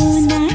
无奈